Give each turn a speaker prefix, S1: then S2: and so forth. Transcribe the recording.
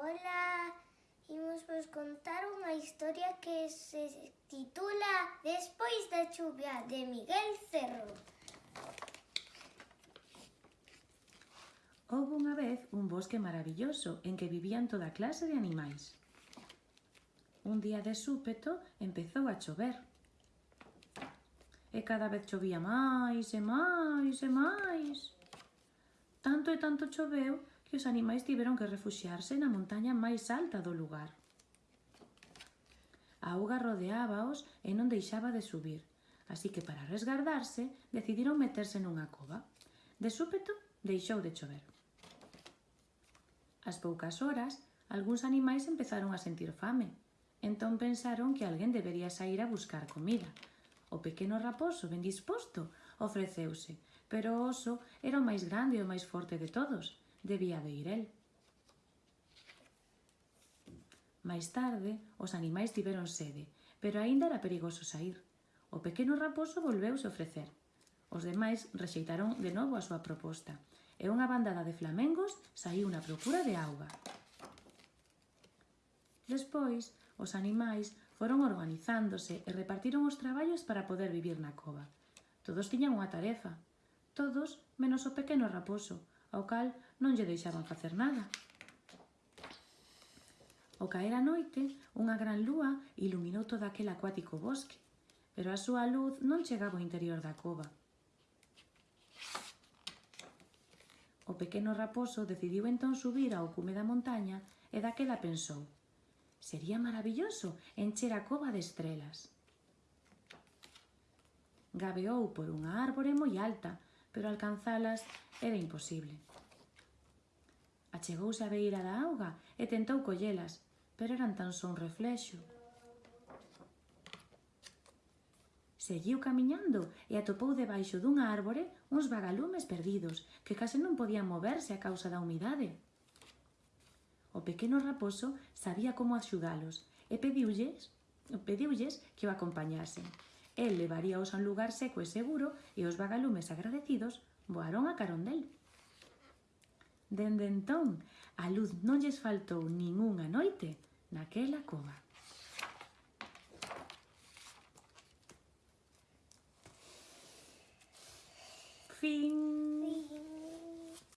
S1: Ola, imos vos contar unha historia que se titula Despois da chuvia de Miguel Cerro.
S2: Houve unha vez un bosque maravilloso en que vivían toda clase de animais. Un día de súpeto empezou a chover. E cada vez chovía máis e máis e máis. Tanto e tanto choveu que os animais tiveron que refuxiarse na montaña máis alta do lugar. A auga rodeábaos e non deixaba de subir, así que para resgardarse decidiron meterse nunha cova. De súpeto deixou de chover. As poucas horas, algúns animais empezaron a sentir fame. Entón pensaron que alguén debería sair a buscar comida. O pequeno raposo, ben disposto, ofreceuse, pero o oso era o máis grande e o máis forte de todos debía de ir el. Mais tarde, os animais tiveron sede, pero aínda era perigoso sair. O pequeno raposo volveuse ofrecer. Os demais rexeitaron de novo a súa proposta, e unha bandada de flamengos saiu na procura de auga. Despois, os animais foron organizándose e repartiron os traballos para poder vivir na cova. Todos tiñan unha tarefa, todos menos o pequeno raposo, ao cal non lle deixaban facer nada. Ao caer a noite, unha gran lúa iluminou todo aquel acuático bosque, pero a súa luz non chegaba ao interior da cova. O pequeno raposo decidiu entón subir ao cume da montaña e daquela pensou «Sería maravilloso encher a cova de estrelas». Gabeou por unha árbore moi alta, pero alcanzalas era imposible. Achegouse a beira da auga e tentou collelas, pero eran tan só un reflexo. Seguiu camiñando e atopou debaixo dunha árbore uns vagalumes perdidos que case non podían moverse a causa da humidade. O pequeno raposo sabía como axudalos e pediulles, pediulles que o acompañasen El levaríaos a un lugar seco e seguro e os vagalumes agradecidos voaron a carón del. Dende entón, a luz non lles faltou nin unha noite naquela cova.
S1: Fin.